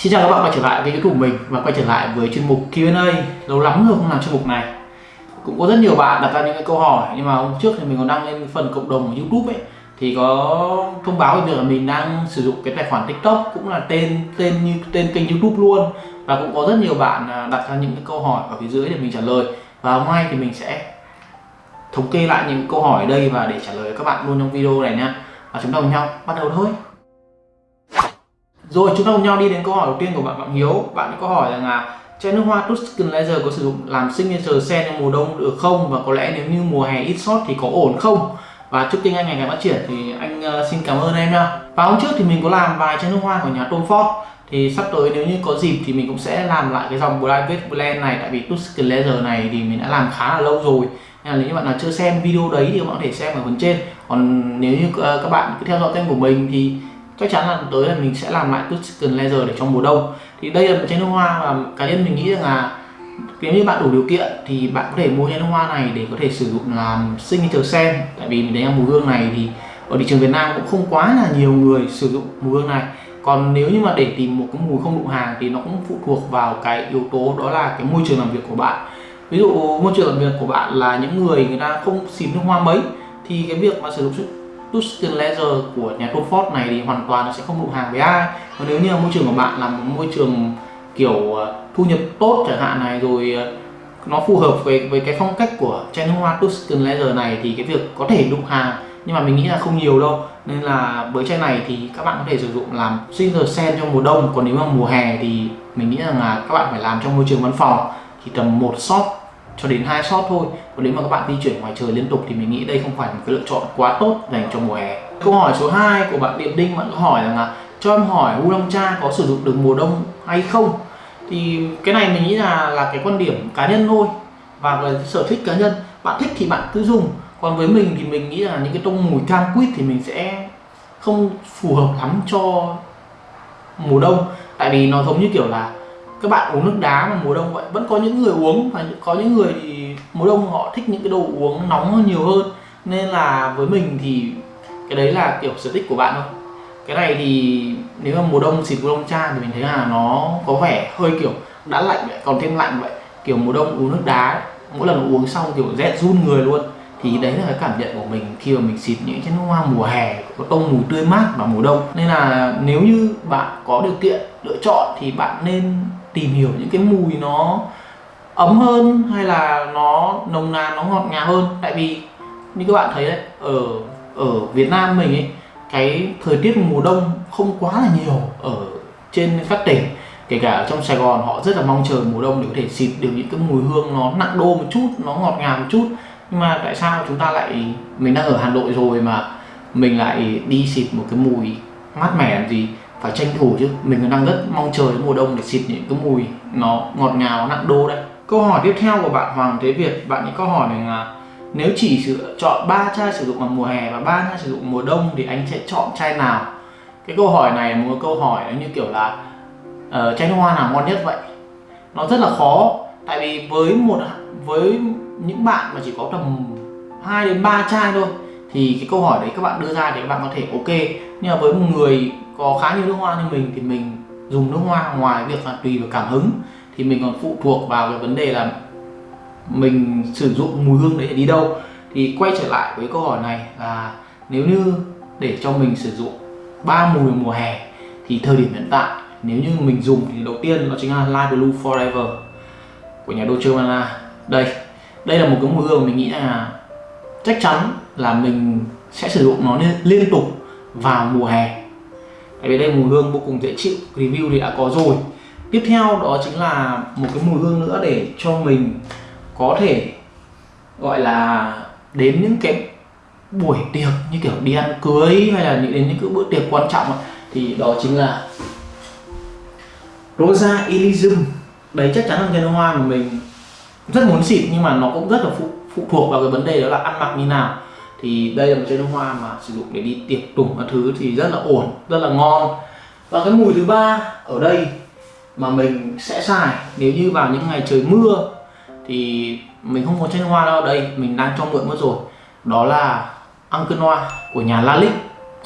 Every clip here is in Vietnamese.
Xin chào các bạn quay trở lại với youtube của mình và quay trở lại với chuyên mục Q&A Lâu lắm rồi không làm chuyên mục này. Cũng có rất nhiều bạn đặt ra những cái câu hỏi, Nhưng mà hôm trước thì mình còn đăng lên phần cộng đồng của youtube ấy. Thì có thông báo về việc là mình đang sử dụng cái tài khoản tiktok Cũng là tên tên như, tên kênh youtube luôn. Và cũng có rất nhiều bạn à, đặt ra những cái câu hỏi ở phía dưới để mình trả lời. Và hôm nay thì mình sẽ thống kê lại những câu hỏi ở đây và để trả lời các bạn luôn trong video này nha. Và chúng ta cùng nhau bắt đầu thôi rồi chúng ta cùng nhau đi đến câu hỏi đầu tiên của bạn Phạm Hiếu. Bạn có hỏi rằng là chai nước hoa Tuscan Laser có sử dụng làm signature scent trong mùa đông được không? Và có lẽ nếu như mùa hè ít sót thì có ổn không? Và trước tiên anh ngày càng phát triển thì anh ờ, xin cảm ơn em nha. Và hôm trước thì mình có làm vài chai nước hoa của nhà Tom Ford thì sắp tới nếu như có dịp thì mình cũng sẽ làm lại cái dòng Private Blend này tại vì Tuscan Laser này thì mình đã làm khá là lâu rồi nên là nếu như bạn nào chưa xem video đấy thì các bạn có thể xem ở phần trên còn nếu như ờ, các bạn cứ theo dõi kênh của mình thì chắc chắn là tới là mình sẽ làm lại Tuscan Laser để trong mùa đông. Thì đây là một chai nước hoa và cá nhân mình nghĩ rằng là nếu như bạn đủ điều kiện thì bạn có thể mua chai nước hoa này để có thể sử dụng làm signature sen tại vì mình thấy là mùi hương này thì ở thị trường Việt Nam cũng không quá là nhiều người sử dụng mùi hương này. Còn nếu như mà để tìm một cái mùi không đụng hàng thì nó cũng phụ thuộc vào cái yếu tố đó là cái môi trường làm việc của bạn. Ví dụ môi trường làm việc của bạn là những người người ta không xịt nước hoa mấy thì cái việc mà sử dụng Tuscan Laser của nhà Tom Ford này thì hoàn toàn nó sẽ không đụng hàng với ai. Còn nếu như môi trường của bạn là một môi trường, kiểu ờ, thu nhập tốt chẳng hạn này, rồi ờ, nó phù hợp với với cái phong cách của chai nước hoa Tuscan Laser này thì cái việc có thể đụng hàng, nhưng mà mình nghĩ là không nhiều đâu. Nên là với chai này thì các bạn có thể sử dụng làm signature sen trong mùa đông, còn nếu mà mùa hè thì mình nghĩ rằng là các bạn phải làm trong môi trường văn phòng. Thì tầm một shot cho đến hai shot thôi. Còn nếu mà các bạn di chuyển ngoài trời liên tục thì mình nghĩ đây không phải một cái lựa chọn quá tốt dành cho mùa hè. Câu hỏi số 2 của bạn Điệp Đinh, bạn có hỏi rằng là cho em hỏi u long cha có sử dụng được mùa đông hay không? Thì cái này mình nghĩ là là cái quan điểm cá nhân thôi và là sở thích cá nhân. Bạn thích thì bạn cứ dùng. Còn với mình thì mình nghĩ là những cái tông mùi cam quýt thì mình sẽ không phù hợp lắm cho mùa đông. Tại vì nó giống như kiểu là các bạn uống nước đá mà mùa đông vậy? Vẫn có những người uống và có những người thì mùa đông họ thích những cái đồ uống nóng hơn nhiều hơn. Nên là với mình thì cái đấy là kiểu sở thích của bạn thôi. Cái này thì nếu mà mùa đông xịt mùa đông cha thì mình thấy là nó có vẻ hơi kiểu đã lạnh vậy còn thêm lạnh vậy. Kiểu mùa đông uống nước đá ấy, mỗi lần uống xong kiểu rét run người luôn. Thì đấy là cái cảm nhận của mình khi mà mình xịt những cái nước hoa mùa hè có tông mùi tươi mát vào mùa đông. Nên là nếu như bạn có điều kiện lựa chọn thì bạn nên tìm hiểu những cái mùi nó ấm hơn hay là nó nồng nàn, nó ngọt ngào hơn. Tại vì như các bạn thấy đấy, ở ở Việt Nam mình ấy, cái thời tiết mùa đông không quá là nhiều ở trên các tỉnh. Kể cả ở trong Sài Gòn họ rất là mong chờ mùa đông để có thể xịt được những cái mùi hương nó nặng đô một chút, nó ngọt ngào một chút. Nhưng mà tại sao chúng ta lại, mình đang ở Hà Nội rồi mà mình lại đi xịt một cái mùi mát mẻ làm gì? Phải tranh thủ chứ mình đang rất mong chờ mùa đông để xịt những cái mùi nó ngọt ngào nặng đô đây câu hỏi tiếp theo của bạn Hoàng Thế Việt bạn ấy câu hỏi này là nếu chỉ sự chọn ba chai sử dụng vào mùa hè và ba chai sử dụng mùa đông thì anh sẽ chọn chai nào? Cái câu hỏi này một câu hỏi nó như kiểu là uh, chai nước hoa nào ngon nhất vậy? Nó rất là khó tại vì với một với những bạn mà chỉ có tầm 2 đến 3 chai thôi thì cái câu hỏi đấy các bạn đưa ra thì các bạn có thể ok. Nhưng mà với một người có khá nhiều nước hoa như mình thì mình dùng nước hoa ngoài việc là tùy vào cảm hứng. Thì mình còn phụ thuộc vào cái vấn đề là mình sử dụng mùi hương đấy để đi đâu. Thì quay trở lại với câu hỏi này là nếu như để cho mình sử dụng ba mùi mùa hè thì thời điểm hiện tại, nếu như mình dùng thì đầu tiên nó chính là Light Blue Forever của nhà Dolce Gabbana đây đây là một cái mùi hương mình nghĩ là chắc chắn là mình sẽ sử dụng nó liên tục vào mùa hè tại vì đây mùi hương vô cùng dễ chịu review thì đã có rồi. Tiếp theo đó chính là một cái mùi hương nữa để cho mình có thể gọi là đến những cái buổi tiệc như kiểu đi ăn cưới hay là đến những cái bữa tiệc quan trọng thì đó chính là Rosa Elysium. Đấy chắc chắn là cái hoa mà mình rất muốn xịt nhưng mà nó cũng rất là phụ, phụ thuộc vào cái vấn đề đó là ăn mặc như nào thì đây là một chai nước hoa mà sử dụng để đi tiệc tùng các thứ thì rất là ổn, rất là ngon. Và cái mùi thứ ba ở đây mà mình sẽ xài, nếu như vào những ngày trời mưa thì mình không có chai nước hoa đâu. Đây, mình đang cho mượn mất rồi. Đó là Uncle Noir của nhà Lalique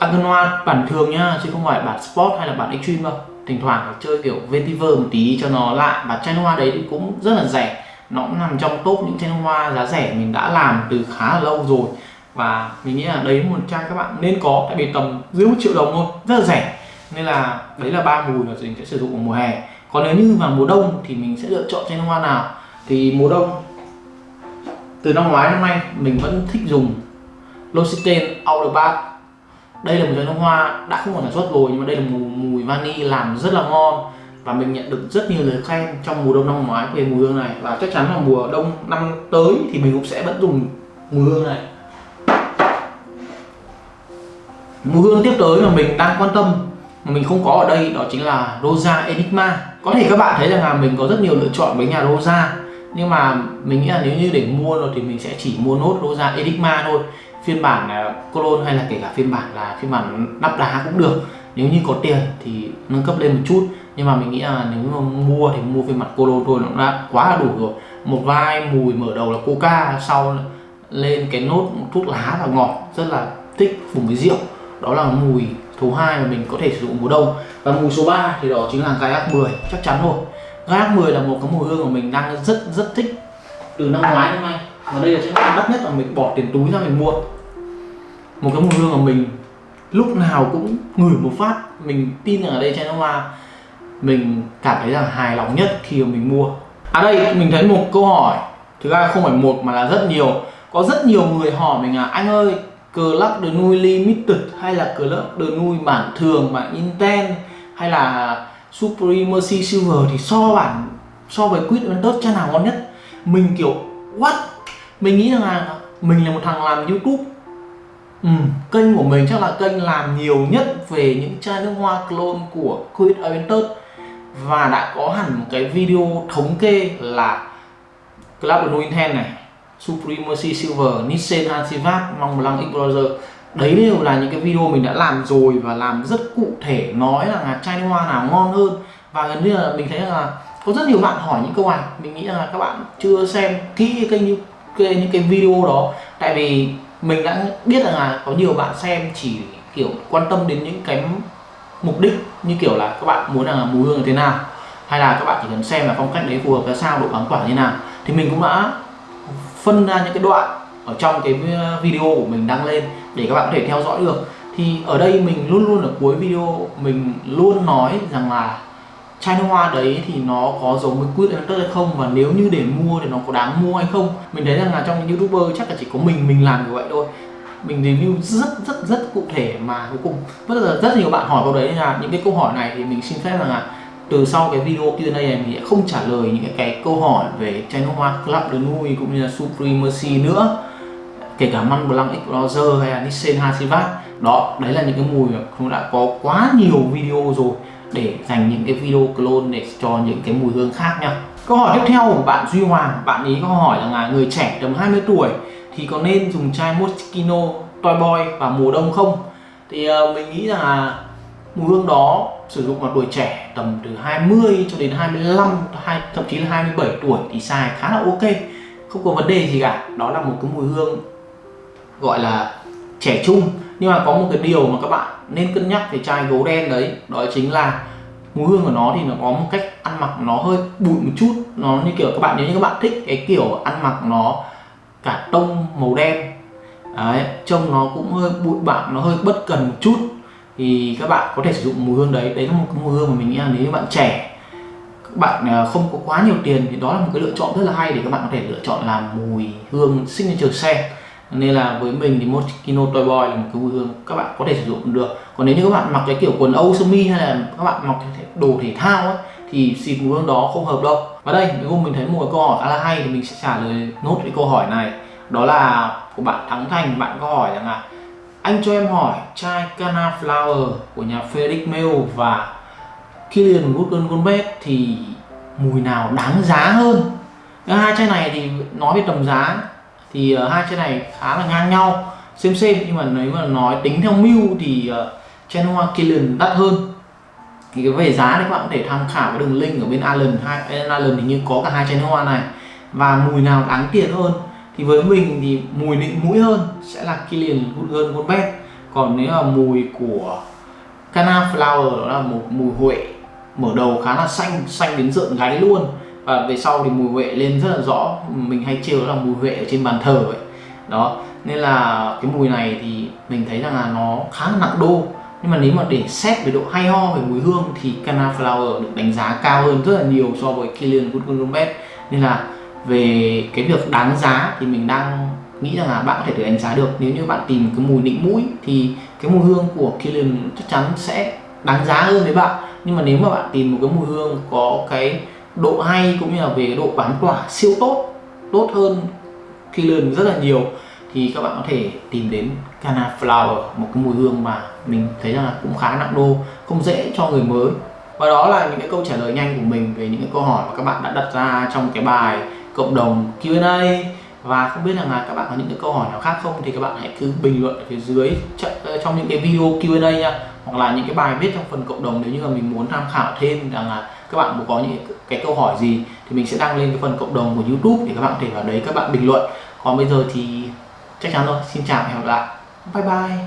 Uncle Noir bản thường nhá, chứ không phải bản Sport hay là bản Extreme đâu. Thỉnh thoảng chơi kiểu vetiver một tí cho nó lạ. Và chai nước hoa đấy thì cũng rất là rẻ. Nó cũng nằm trong top những chai nước hoa giá rẻ mình đã làm từ khá là lâu rồi và mình nghĩ là đấy một chai các bạn nên có tại vì tầm dưới một triệu đồng thôi rất là rẻ. Nên là đấy là ba mùi mà mình sẽ sử dụng vào mùa hè. Còn nếu như vào mùa đông thì mình sẽ lựa chọn chai nước hoa nào. Thì mùa đông từ năm ngoái năm nay mình vẫn thích dùng L'Occitane Outer Bath đây là một chai nước hoa đã không còn sản xuất rồi nhưng mà đây là mùi, mùi vani làm rất là ngon. Và mình nhận được rất nhiều lời khen trong mùa đông năm ngoái về mùi hương này. Và chắc chắn là mùa đông năm tới thì mình cũng sẽ vẫn dùng mùi hương này mùi hương tiếp tới mà mình đang quan tâm mà mình không có ở đây đó chính là Rosa Enigma. Có thể các bạn thấy rằng là mình có rất nhiều lựa chọn với nhà Rosa nhưng mà mình nghĩ là nếu như để mua rồi thì mình sẽ chỉ mua nốt Rosa Enigma thôi. Phiên bản à, cologne hay là kể cả phiên bản là phiên bản đắp đá cũng được. Nếu như có tiền thì nâng cấp lên một chút. Nhưng mà mình nghĩ là nếu mà mua thì mua phiên bản cologne thôi nó đã quá là đủ rồi. Một vai mùi mở đầu là coca sau lên cái nốt thuốc lá và ngọt rất là thích cùng với rượu đó là mùi thứ hai mà mình có thể sử dụng mùa đông. Và mùi số 3 thì đó chính là gai 10 chắc chắn rồi. Gai 10 là một cái mùi hương mà mình đang rất rất thích từ năm ngoái đến nay. Và đây là chiếc đắt nhất mà mình bỏ tiền túi ra mình mua. Một cái mùi hương mà mình lúc nào cũng ngửi một phát. Mình tin rằng ở đây chai nước hoa, mình cảm thấy rằng hài lòng nhất khi mà mình mua. À đây, mình thấy một câu hỏi. Thực ra không phải một mà là rất nhiều. Có rất nhiều người hỏi mình là, anh ơi Club de nuôi Limited hay là Club de nuôi bản thường bản Inten hay là Supremacy Silver thì so bản so với Quid Ventus cha nào ngon nhất. Mình kiểu what? Mình nghĩ rằng là mình là một thằng làm YouTube. Ừ, kênh của mình chắc là kênh làm nhiều nhất về những chai nước hoa clone của Quid Aventus và đã có hẳn một cái video thống kê là Club Nuinten này. Supremacy Silver, Nissan Hansivat, Mong Blanc Explorer đấy đều là những cái video mình đã làm rồi và làm rất cụ thể nói là chai hoa nào ngon hơn. Và gần như là mình thấy là có rất nhiều bạn hỏi những câu này. Mình nghĩ là các bạn chưa xem kỹ kênh như những cái video đó. Tại vì mình đã biết rằng là có nhiều bạn xem chỉ kiểu quan tâm đến những cái mục đích như kiểu là các bạn muốn là mùi hương như thế nào hay là các bạn chỉ cần xem là phong cách đấy phù hợp ra sao độ bám quả như nào. Thì mình cũng đã phân ra những cái đoạn ở trong cái uh, video của mình đăng lên để các bạn có thể theo dõi được. Thì ở đây mình luôn luôn ở cuối video mình luôn nói rằng là chai nước hoa đấy thì nó có giống với quýt Electus hay không? Và nếu như để mua thì nó có đáng mua hay không? Mình thấy rằng là trong những youtuber chắc là chỉ có mình mình làm như vậy thôi. Mình review rất rất rất cụ thể mà cuối cùng. Rất là rất nhiều bạn hỏi câu đấy là những cái câu hỏi này thì mình xin phép rằng là từ sau cái video Q&A này mình sẽ không trả lời những cái, câu hỏi về channel hoa Club de Nui cũng như là Supremacy nữa. Kể cả Man Blanc Explorer hay là Nissan Hasivat đó đấy là những cái mùi mà cũng đã có quá nhiều video rồi để dành những cái video clone để cho những cái mùi hương khác nha. Câu hỏi tiếp theo của bạn Duy Hoàng bạn ý có hỏi là người trẻ tầm 20 tuổi thì có nên dùng chai Moschino Toy Boy vào mùa đông không? Thì uh, mình nghĩ là mùi hương đó sử dụng vào tuổi trẻ tầm từ 20 cho đến 25 hay thậm chí là 27 tuổi thì xài khá là ok, không có vấn đề gì cả. Đó là một cái mùi hương gọi là trẻ trung. Nhưng mà có một cái điều mà các bạn nên cân nhắc về chai gấu đen đấy, đó chính là mùi hương của nó thì nó có một cách ăn mặc nó hơi bụi một chút. Nó như kiểu các bạn, nếu như các bạn thích cái kiểu ăn mặc nó cả tông màu đen, đấy, trông nó cũng hơi bụi bặm, nó hơi bất cần một chút thì các bạn có thể sử dụng mùi hương đấy. Đấy là một cái mùi hương mà mình nghĩ là nếu như bạn trẻ các bạn à, không có quá nhiều tiền thì đó là một cái lựa chọn rất là hay để các bạn có thể lựa chọn làm mùi hương signature scent. Nên là với mình thì Moschino Toy Boy là một cái mùi hương các bạn có thể sử dụng được. Còn nếu như các bạn mặc cái kiểu quần âu sơ mi hay là các bạn mặc đồ thể thao ấy, thì xịt mùi hương đó không hợp đâu. Và đây nếu mình thấy một câu hỏi khá là hay thì mình sẽ trả lời nốt cái câu hỏi này. Đó là của bạn Thắng Thành bạn có hỏi rằng là anh cho em hỏi chai Cana Flower của nhà Felix Mail và Killian Woodland Goldbet thì mùi nào đáng giá hơn? Hai chai này thì nói về tầm giá thì uh, hai chai này khá là ngang nhau. Xem xem nhưng mà nếu mà nói tính theo mưu thì uh, chai hoa Killian đắt hơn. Thì cái về giá thì các bạn có thể tham khảo cái đường link ở bên Allen hai Allen thì như có cả hai chai hoa này. Và mùi nào đáng tiền hơn? Thì với mình thì mùi nịnh mũi hơn sẽ là Killian Goodgun Goldbet còn nếu là mùi của Cana Flower đó là một mùi huệ mở đầu khá là xanh xanh đến rợn gáy luôn. Và về sau thì mùi huệ lên rất là rõ. Mình hay trêu là mùi huệ ở trên bàn thờ vậy đó, nên là cái mùi này thì mình thấy rằng là nó khá là nặng đô. Nhưng mà nếu mà để xét về độ hay ho về mùi hương thì Cana Flower được đánh giá cao hơn rất là nhiều so với Kilian Good Gomez nên là về cái việc đáng giá thì mình đang nghĩ rằng là bạn có thể tự đánh giá được. Nếu như bạn tìm cái mùi nịnh mũi thì cái mùi hương của Kilian chắc chắn sẽ đáng giá hơn với bạn. Nhưng mà nếu mà bạn tìm một cái mùi hương có cái độ hay cũng như là về độ bám tỏa, siêu tốt tốt hơn Kilian rất là nhiều, thì các bạn có thể tìm đến Cana Flower, một cái mùi hương mà mình thấy rằng là cũng khá nặng đô, không dễ cho người mới. Và đó là những cái câu trả lời nhanh của mình về những cái câu hỏi mà các bạn đã đặt ra trong cái bài cộng đồng Q&A và không biết là các bạn có những cái câu hỏi nào khác không? Thì các bạn hãy cứ bình luận ở phía dưới ờ, trong những cái video Q&A nha. Hoặc là những cái bài viết trong phần cộng đồng nếu như là mình muốn tham khảo thêm rằng là các bạn có những cái câu hỏi gì thì mình sẽ đăng lên cái phần cộng đồng của YouTube để các bạn có thể vào đấy các bạn bình luận. Còn bây giờ thì chắc chắn rồi. Xin chào và hẹn gặp lại. Bye bye.